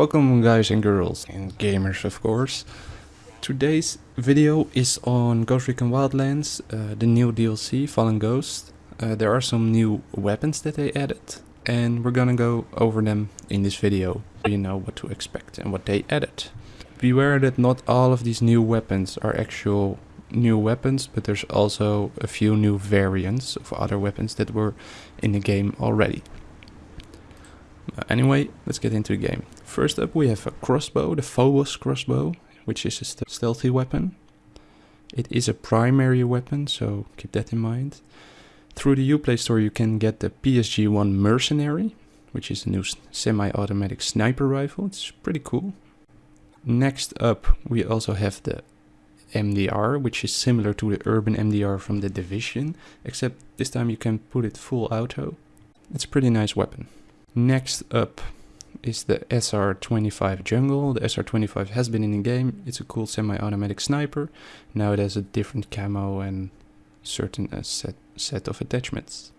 Welcome guys and girls and gamers of course. Today's video is on Ghost Recon Wildlands, uh, the new DLC Fallen Ghost. Uh, there are some new weapons that they added and we're gonna go over them in this video so you know what to expect and what they added. Beware that not all of these new weapons are actual new weapons, but there's also a few new variants of other weapons that were in the game already. Uh, anyway, let's get into the game. First up we have a crossbow, the Phobos crossbow, which is a st stealthy weapon. It is a primary weapon, so keep that in mind. Through the Uplay store you can get the PSG-1 Mercenary, which is a new semi-automatic sniper rifle. It's pretty cool. Next up we also have the MDR, which is similar to the Urban MDR from the Division, except this time you can put it full auto. It's a pretty nice weapon. Next up is the SR25 Jungle. The SR25 has been in the game. It's a cool semi-automatic sniper. Now it has a different camo and certain uh, set, set of attachments.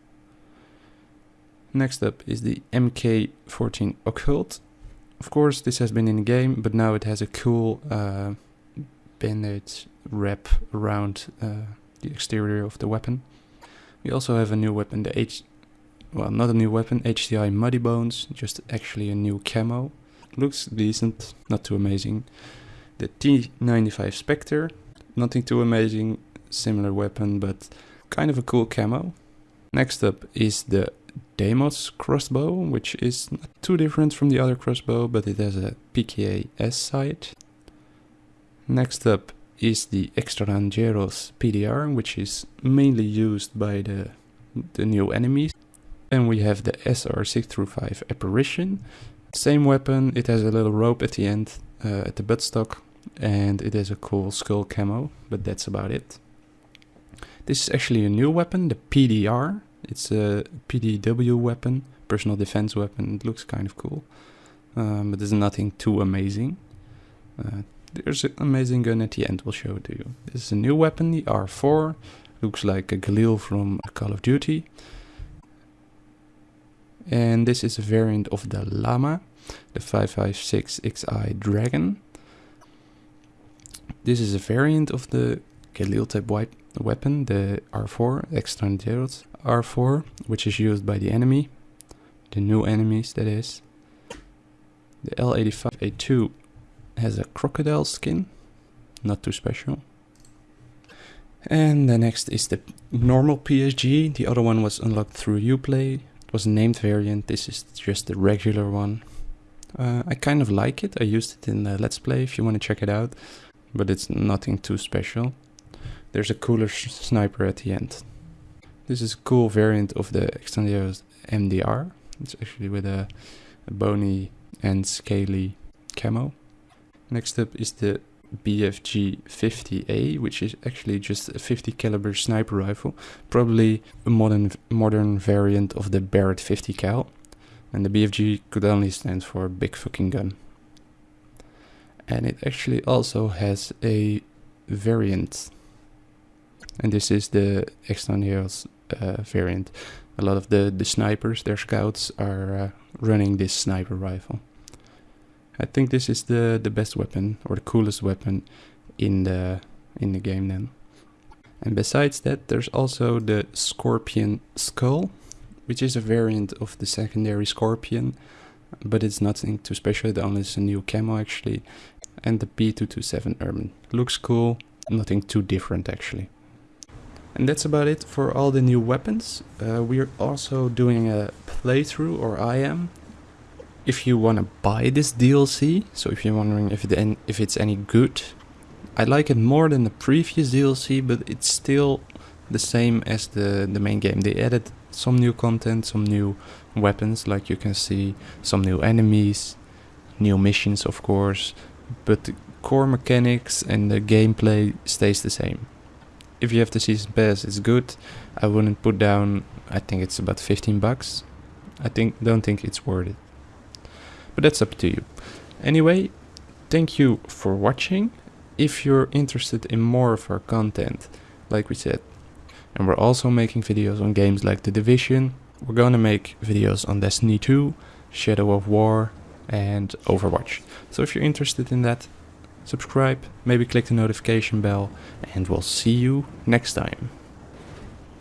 Next up is the MK14 Occult. Of course, this has been in the game, but now it has a cool uh, wrap around uh, the exterior of the weapon. We also have a new weapon, the H... Well, not a new weapon, HCI Muddy Bones, just actually a new camo. Looks decent, not too amazing. The T95 Spectre, nothing too amazing, similar weapon, but kind of a cool camo. Next up is the Deimos crossbow, which is not too different from the other crossbow, but it has a PKA S sight. Next up is the Extranjeros PDR, which is mainly used by the, the new enemies. Then we have the SR635 Apparition. Same weapon, it has a little rope at the end, uh, at the buttstock, and it has a cool skull camo, but that's about it. This is actually a new weapon, the PDR. It's a PDW weapon, personal defense weapon. It looks kind of cool, um, but there's nothing too amazing. Uh, there's an amazing gun at the end, we'll show it to you. This is a new weapon, the R4. Looks like a Galil from Call of Duty. And this is a variant of the Llama, the 556XI Dragon. This is a variant of the Galil type weapon, the R4, Extranjeros R4, which is used by the enemy, the new enemies that is. The L85A2 has a crocodile skin, not too special. And the next is the normal PSG, the other one was unlocked through Uplay, was a named variant, this is just the regular one. Uh, I kind of like it, I used it in the Let's Play if you want to check it out, but it's nothing too special. There's a cooler sniper at the end. This is a cool variant of the Extranjeros MDR, it's actually with a, a bony and scaly camo. Next up is the BFG 50A, which is actually just a 50 caliber sniper rifle, probably a modern modern variant of the Barrett 50 cal. And the BFG could only stand for big fucking gun. And it actually also has a variant. And this is the Extranjeros uh, variant. A lot of the, the snipers, their scouts, are uh, running this sniper rifle. I think this is the the best weapon or the coolest weapon in the in the game then. And besides that, there's also the Scorpion Skull, which is a variant of the secondary Scorpion, but it's nothing too special. It only is a new camo actually, and the B227 Urban looks cool. Nothing too different actually. And that's about it for all the new weapons. Uh, we're also doing a playthrough, or I am, if you want to buy this DLC, so if you're wondering if, it if it's any good, I like it more than the previous DLC, but it's still the same as the, the main game. They added some new content, some new weapons, like you can see, some new enemies, new missions of course, but the core mechanics and the gameplay stays the same. If you have the season pass, it's good. I wouldn't put down, I think it's about 15 bucks. I think don't think it's worth it but that's up to you. Anyway, thank you for watching. If you're interested in more of our content, like we said, and we're also making videos on games like The Division, we're gonna make videos on Destiny 2, Shadow of War, and Overwatch. So if you're interested in that, subscribe, maybe click the notification bell, and we'll see you next time.